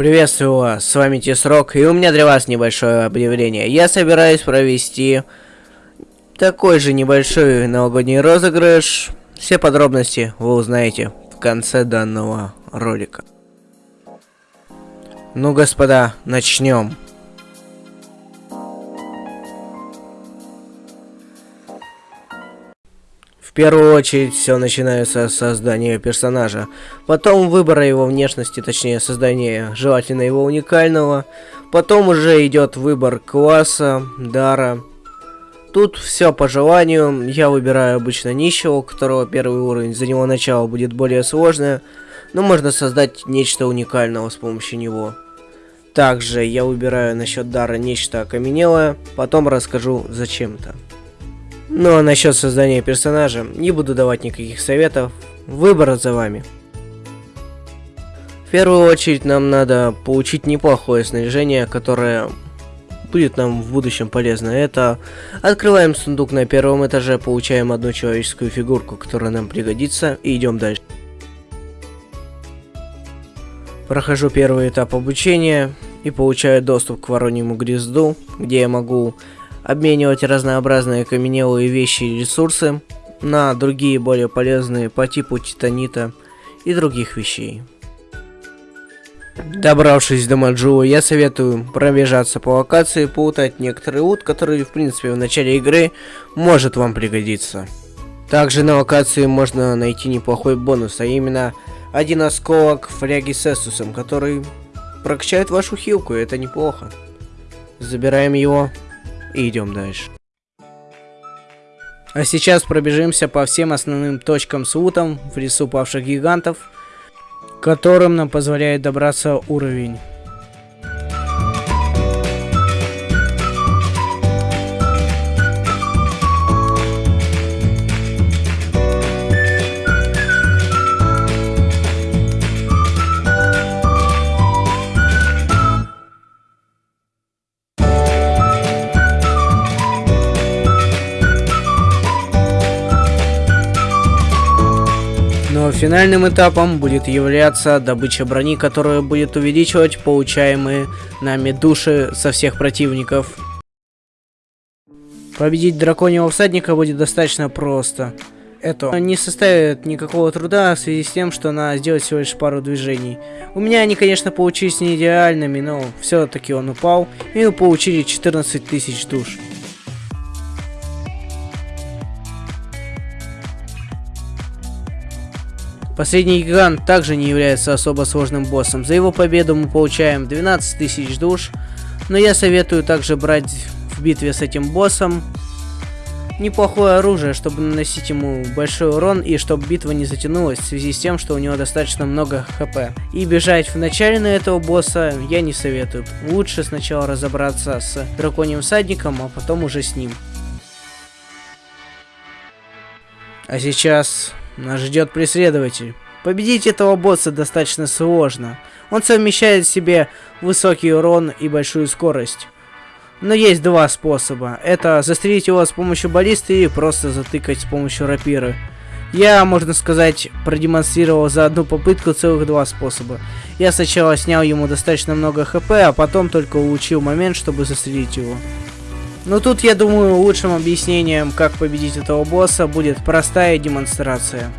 Приветствую вас, с вами Тесрок, и у меня для вас небольшое объявление. Я собираюсь провести такой же небольшой новогодний розыгрыш. Все подробности вы узнаете в конце данного ролика. Ну, господа, начнем. В первую очередь все начинается с создания персонажа, потом выбора его внешности, точнее создания желательно его уникального, потом уже идет выбор класса, дара. Тут все по желанию, я выбираю обычно нищего, у которого первый уровень, за него начало будет более сложное, но можно создать нечто уникального с помощью него. Также я выбираю насчет дара нечто окаменелое, потом расскажу зачем-то. Ну а насчет создания персонажа не буду давать никаких советов, выбор за вами. В первую очередь нам надо получить неплохое снаряжение, которое будет нам в будущем полезно. Это открываем сундук на первом этаже, получаем одну человеческую фигурку, которая нам пригодится, и идем дальше. Прохожу первый этап обучения и получаю доступ к вороньему гнезду, где я могу обменивать разнообразные каменелые вещи и ресурсы на другие более полезные по типу титанита и других вещей. Добравшись до Маджула, я советую пробежаться по локации, поутать некоторые лут, который в принципе в начале игры может вам пригодиться. Также на локации можно найти неплохой бонус, а именно один осколок фляги с эсусом, который прокачает вашу хилку, и это неплохо. Забираем его и идем дальше. А сейчас пробежимся по всем основным точкам с лутом в лесу павших гигантов, которым нам позволяет добраться уровень. Но финальным этапом будет являться добыча брони, которая будет увеличивать получаемые нами души со всех противников. Победить драконьего всадника будет достаточно просто. Это не составит никакого труда в связи с тем, что надо сделать всего лишь пару движений. У меня они, конечно, получились не идеальными, но все-таки он упал, и мы получили 14 тысяч душ. Последний гигант также не является особо сложным боссом. За его победу мы получаем 12 тысяч душ. Но я советую также брать в битве с этим боссом неплохое оружие, чтобы наносить ему большой урон и чтобы битва не затянулась в связи с тем, что у него достаточно много хп. И бежать в начале на этого босса я не советую. Лучше сначала разобраться с драконьим всадником, а потом уже с ним. А сейчас нас ждет преследователь. Победить этого босса достаточно сложно. Он совмещает в себе высокий урон и большую скорость. Но есть два способа. Это застрелить его с помощью баллисты и просто затыкать с помощью рапиры. Я, можно сказать, продемонстрировал за одну попытку целых два способа. Я сначала снял ему достаточно много хп, а потом только улучшил момент, чтобы застрелить его. Но тут, я думаю, лучшим объяснением, как победить этого босса, будет простая демонстрация.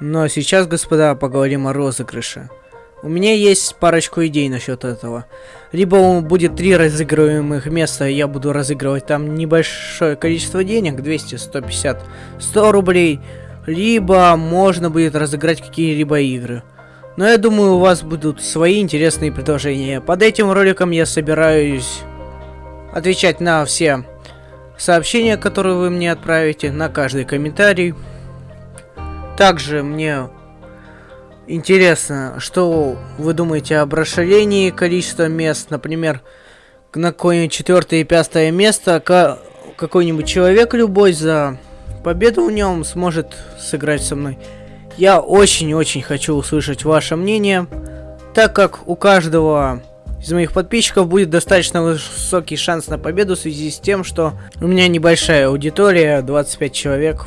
Но сейчас, господа, поговорим о розыгрыше. У меня есть парочку идей насчет этого. Либо будет три разыгрываемых места, и я буду разыгрывать там небольшое количество денег, 200, 150, 100 рублей. либо можно будет разыграть какие-либо игры. Но я думаю, у вас будут свои интересные предложения. Под этим роликом я собираюсь отвечать на все сообщения, которые вы мне отправите, на каждый комментарий. Также мне интересно, что вы думаете об расширении количества мест. Например, на какое-нибудь четвертое и пятое место какой-нибудь человек любой за победу в нем сможет сыграть со мной. Я очень-очень хочу услышать ваше мнение, так как у каждого из моих подписчиков будет достаточно высокий шанс на победу в связи с тем, что у меня небольшая аудитория, 25 человек.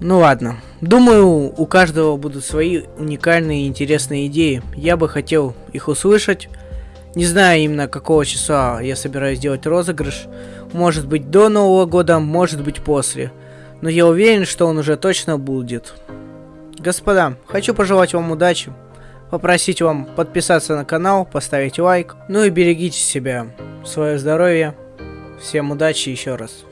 Ну ладно. Думаю, у каждого будут свои уникальные и интересные идеи. Я бы хотел их услышать. Не знаю именно какого числа я собираюсь делать розыгрыш. Может быть до Нового года, может быть после. Но я уверен, что он уже точно будет. Господа, хочу пожелать вам удачи, попросить вам подписаться на канал, поставить лайк, ну и берегите себя, свое здоровье. Всем удачи еще раз.